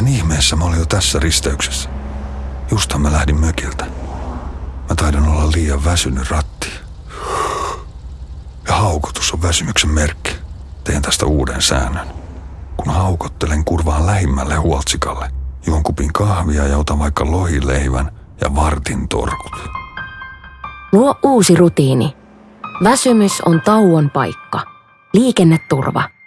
Miten ihmeessä mä olin jo tässä risteyksessä? Justhan mä lähdin mökiltä. Mä taidan olla liian väsynyt ratti. Ja haukotus on väsymyksen merkki. Teen tästä uuden säännön. Kun haukottelen, kurvaan lähimmälle huoltsikalle. Juon kupin kahvia ja otan vaikka lohileivän ja vartin torkut. Luo uusi rutiini. Väsymys on tauon paikka. Liikenneturva.